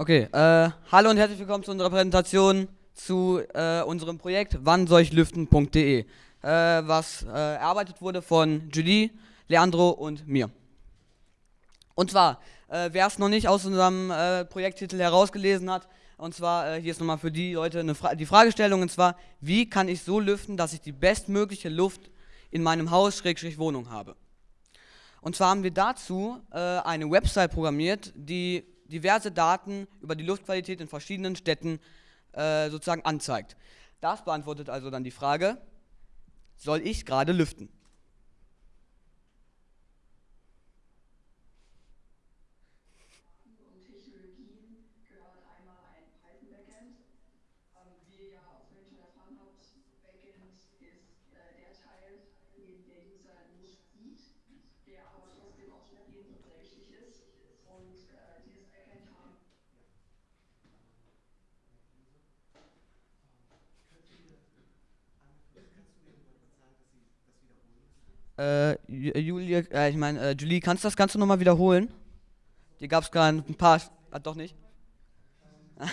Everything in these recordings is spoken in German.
Okay, äh, hallo und herzlich willkommen zu unserer Präsentation zu äh, unserem Projekt wannsollchlüften.de, äh, was äh, erarbeitet wurde von Julie, Leandro und mir. Und zwar, äh, wer es noch nicht aus unserem äh, Projekttitel herausgelesen hat, und zwar, hier ist nochmal für die Leute Fra die Fragestellung, und zwar, wie kann ich so lüften, dass ich die bestmögliche Luft in meinem Haus, Schrägstrich Wohnung habe? Und zwar haben wir dazu eine Website programmiert, die diverse Daten über die Luftqualität in verschiedenen Städten äh, sozusagen anzeigt. Das beantwortet also dann die Frage, soll ich gerade lüften? Äh, Julie, äh, ich meine, äh, Julie, kannst du das Ganze nochmal wiederholen? Hier gab es gerade ein paar. Ah, doch nicht?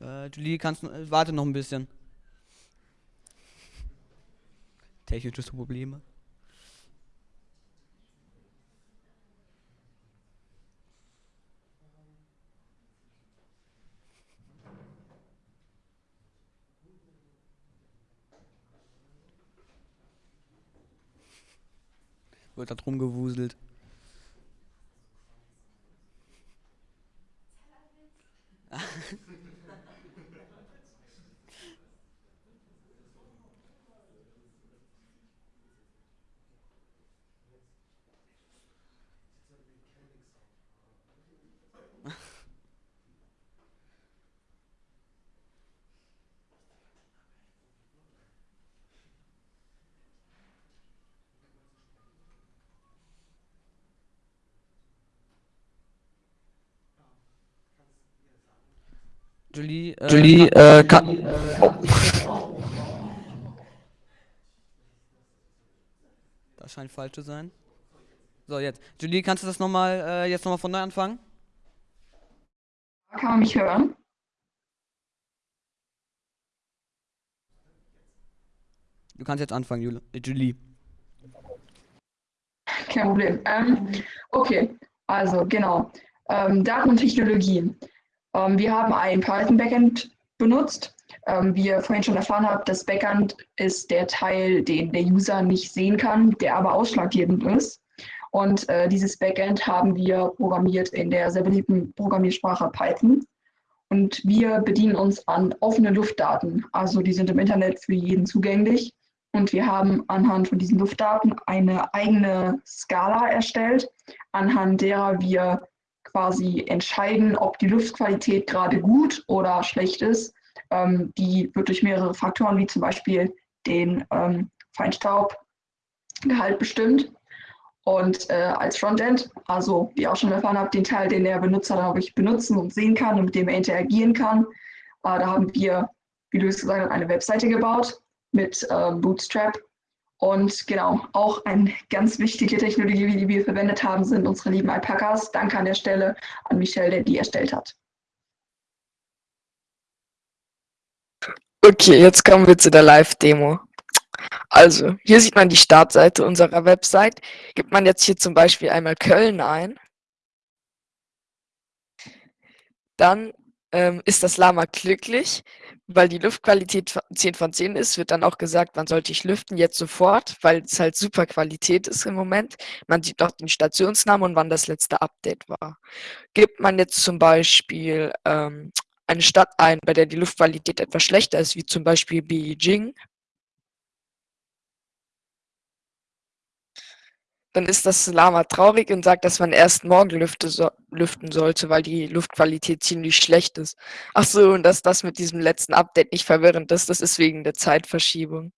äh, Julie, kannst. Äh, warte noch ein bisschen. Technische Probleme. Wird da drum gewuselt. Julie, äh, Julie, äh, kann, äh, Das scheint falsch zu sein. So, jetzt. Julie, kannst du das nochmal, äh, jetzt nochmal von neu anfangen? Kann man mich hören? Du kannst jetzt anfangen, Jule, äh, Julie. Kein Problem. Ähm, okay, also genau. Ähm, Daten und Technologien. Ähm, wir haben ein Python-Backend benutzt. Ähm, wie ihr vorhin schon erfahren habt, das Backend ist der Teil, den der User nicht sehen kann, der aber ausschlaggebend ist. Und äh, dieses Backend haben wir programmiert in der sehr beliebten Programmiersprache Python. Und wir bedienen uns an offenen Luftdaten. Also die sind im Internet für jeden zugänglich. Und wir haben anhand von diesen Luftdaten eine eigene Skala erstellt, anhand derer wir quasi entscheiden, ob die Luftqualität gerade gut oder schlecht ist. Ähm, die wird durch mehrere Faktoren, wie zum Beispiel den ähm, Feinstaubgehalt bestimmt. Und äh, als Frontend, also wie auch schon erfahren habt, den Teil, den der Benutzer dann wirklich benutzen und sehen kann und mit dem er interagieren kann, äh, da haben wir, wie Luis gesagt hat, eine Webseite gebaut mit äh, Bootstrap und genau, auch eine ganz wichtige Technologie, die wir verwendet haben, sind unsere lieben Alpakas. Danke an der Stelle an Michel, der die erstellt hat. Okay, jetzt kommen wir zu der Live-Demo. Also, hier sieht man die Startseite unserer Website. Gibt man jetzt hier zum Beispiel einmal Köln ein, dann ähm, ist das Lama glücklich, weil die Luftqualität 10 von 10 ist, wird dann auch gesagt, wann sollte ich lüften, jetzt sofort, weil es halt super Qualität ist im Moment. Man sieht auch den Stationsnamen und wann das letzte Update war. Gibt man jetzt zum Beispiel ähm, eine Stadt ein, bei der die Luftqualität etwas schlechter ist, wie zum Beispiel Beijing, dann ist das Lama traurig und sagt, dass man erst morgen so, lüften sollte, weil die Luftqualität ziemlich schlecht ist. Ach so, und dass das mit diesem letzten Update nicht verwirrend ist, das ist wegen der Zeitverschiebung.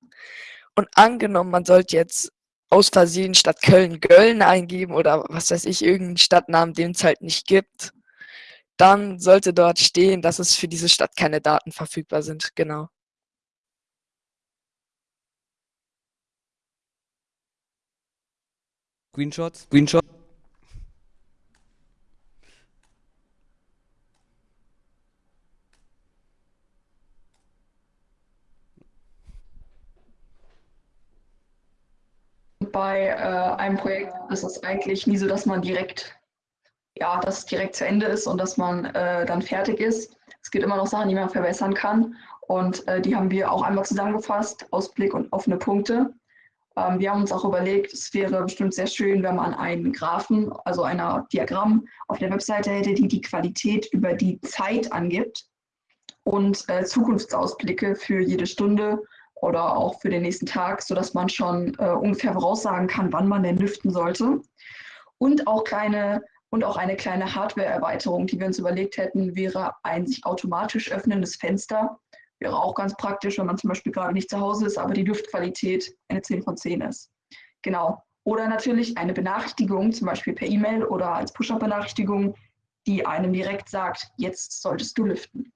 Und angenommen, man sollte jetzt aus Versehen statt Köln Gölln eingeben oder was weiß ich, irgendeinen Stadtnamen, den es halt nicht gibt, dann sollte dort stehen, dass es für diese Stadt keine Daten verfügbar sind. Genau. Screenshots. Screenshot. Bei äh, einem Projekt ist es eigentlich nie so, dass man direkt, ja, dass es direkt zu Ende ist und dass man äh, dann fertig ist. Es gibt immer noch Sachen, die man verbessern kann. Und äh, die haben wir auch einmal zusammengefasst, Ausblick und offene Punkte. Ähm, wir haben uns auch überlegt, es wäre bestimmt sehr schön, wenn man einen Graphen, also ein Diagramm auf der Webseite hätte, die die Qualität über die Zeit angibt und äh, Zukunftsausblicke für jede Stunde oder auch für den nächsten Tag, sodass man schon äh, ungefähr voraussagen kann, wann man denn lüften sollte. Und auch kleine und auch eine kleine Hardware-Erweiterung, die wir uns überlegt hätten, wäre ein sich automatisch öffnendes Fenster. Wäre auch ganz praktisch, wenn man zum Beispiel gerade nicht zu Hause ist, aber die Luftqualität eine 10 von 10 ist. Genau. Oder natürlich eine Benachrichtigung, zum Beispiel per E-Mail oder als Push-Up-Benachrichtigung, die einem direkt sagt, jetzt solltest du lüften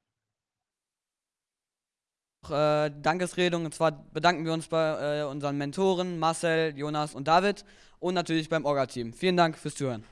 äh, Dankesrede und zwar bedanken wir uns bei äh, unseren Mentoren Marcel, Jonas und David und natürlich beim Orga-Team. Vielen Dank fürs Zuhören.